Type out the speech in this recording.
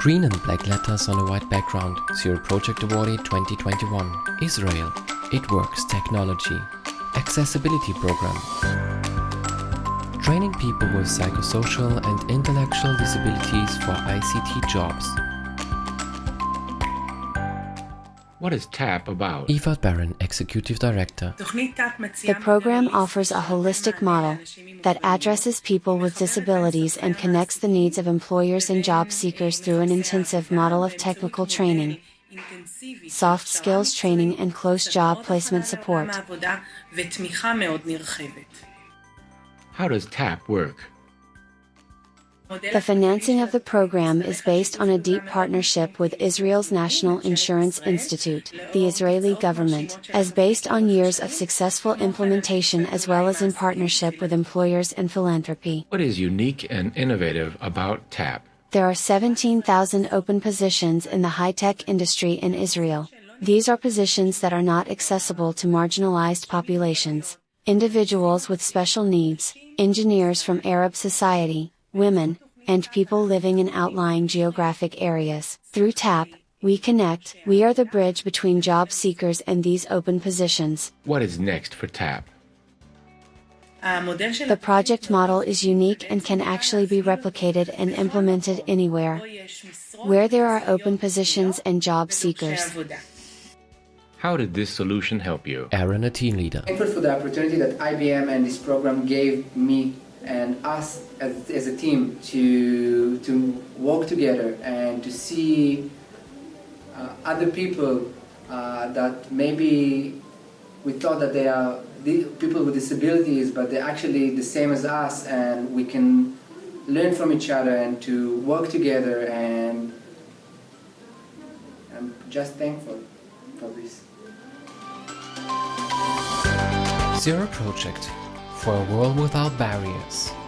Green and black letters on a white background. Zero Project Awardee 2021. Israel. It Works Technology. Accessibility Program. Training people with psychosocial and intellectual disabilities for ICT jobs. What is TAP about? Yifat Baron, Executive Director. The program offers a holistic model that addresses people with disabilities and connects the needs of employers and job seekers through an intensive model of technical training, soft skills training and close job placement support. How does TAP work? The financing of the program is based on a deep partnership with Israel's National Insurance Institute, the Israeli government, as based on years of successful implementation as well as in partnership with employers and philanthropy. What is unique and innovative about TAP? There are 17,000 open positions in the high-tech industry in Israel. These are positions that are not accessible to marginalized populations, individuals with special needs, engineers from Arab society, women, and people living in outlying geographic areas. Through TAP, we connect, we are the bridge between job seekers and these open positions. What is next for TAP? The project model is unique and can actually be replicated and implemented anywhere where there are open positions and job seekers. How did this solution help you? Aaron, a team leader. Thankful for the opportunity that IBM and this program gave me and us as, as a team to, to work together and to see uh, other people uh, that maybe we thought that they are people with disabilities but they're actually the same as us and we can learn from each other and to work together and I'm just thankful for this. Zero Project for a world without barriers.